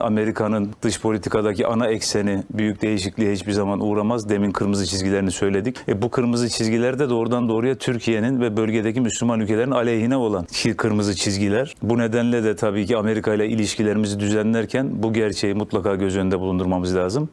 Amerika'nın dış politikadaki ana ekseni büyük değişikliğe hiçbir zaman uğramaz. Demin kırmızı çizgilerini söyledik. E bu kırmızı çizgiler de doğrudan doğruya Türkiye'nin ve bölgedeki Müslüman ülkelerin aleyhine olan kırmızı çizgiler. Bu nedenle de tabii ki Amerika ile ilişkilerimizi düzenlerken bu gerçeği mutlaka göz önünde bulundurmamız lazım.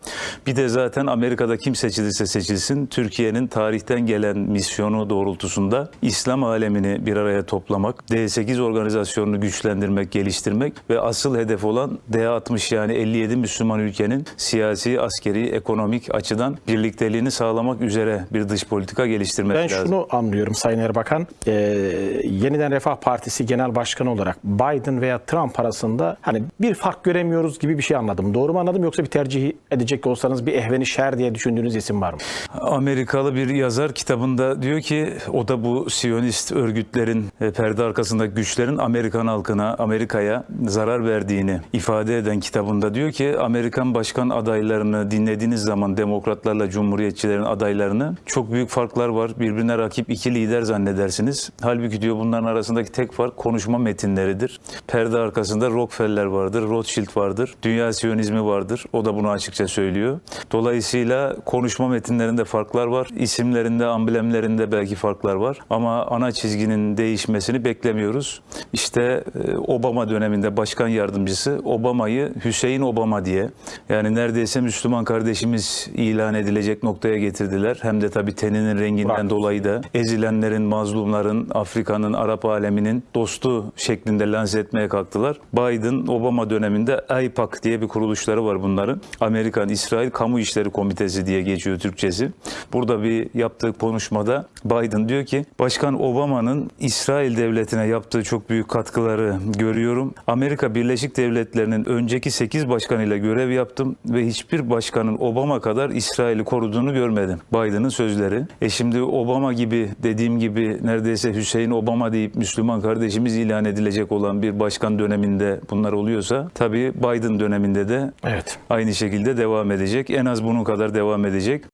Bir de zaten Amerika'da kim seçilirse seçilsin Türkiye'nin tarihten gelen misyonu doğrultusunda İslam alemini bir araya toplamak, D8 organizasyonunu güçlendirmek, geliştirmek ve asıl hedef olan D60 yani 57 Müslüman ülkenin siyasi, askeri, ekonomik açıdan birlikteliğini sağlamak üzere bir dış politika geliştirmek Ben lazım. şunu anlıyorum Sayın Erbakan. Ee, Yeniden Refah Partisi Genel Başkanı olarak Biden veya Trump arasında hani bir fark göremiyoruz gibi bir şey anladım. Doğru mu anladım yoksa bir tercih edecek olsanız bir ehveni şer diye düşündüğünüz isim var mı? Amerikalı bir yazar kitabında diyor ki o da bu Siyonist örgütlerin e, perde arkasındaki güçlerin Amerikan halkına, Amerika'ya zarar verdiğini ifade eden kitabında diyor ki Amerikan başkan adaylarını dinlediğiniz zaman demokratlarla cumhuriyetçilerin adaylarını çok büyük farklar var. Birbirine rakip iki lider zannedersiniz. Halbuki diyor bunların arasındaki tek fark konuşma metinleridir. Perde arkasında Rockefeller vardır, Rothschild vardır, dünya siyonizmi vardır. O da bunu açıkça söylüyor. Dolayısıyla konuşma metinlerinde farklar var. İsimlerinde, amblemlerinde belki farklar var. Ama ana çizginin değişmesini beklemiyoruz. İşte e, Obama döneminde başkan yardımcısı Obama'yı Hüseyin Obama diye yani neredeyse Müslüman kardeşimiz ilan edilecek noktaya getirdiler. Hem de tabii teninin renginden Burak. dolayı da ezilenlerin, mazlumların, Afrika'nın, Arap aleminin dostu şeklinde lanse etmeye kalktılar. Biden Obama döneminde AIPAC diye bir kuruluşları var bunların. Amerikan İsrail Kamu İşleri Komitesi diye geçiyor Türkçesi. Burada bir yaptığı konuşmada Biden diyor ki Başkan Obama'nın İsrail devletine yaptığı çok büyük katkıları görüyorum. Amerika Birleşik Devletleri'nin önceki 8 başkanıyla görev yaptım ve hiçbir başkanın Obama kadar İsrail'i koruduğunu görmedim. Biden'ın sözleri. E şimdi Obama gibi dediğim gibi neredeyse Hüseyin Obama deyip Müslüman kardeşimiz ilan edilecek olan bir başkan döneminde bunlar oluyorsa tabii Biden döneminde de Evet. aynı şekilde devam edecek. En az bunun kadar devam edecek.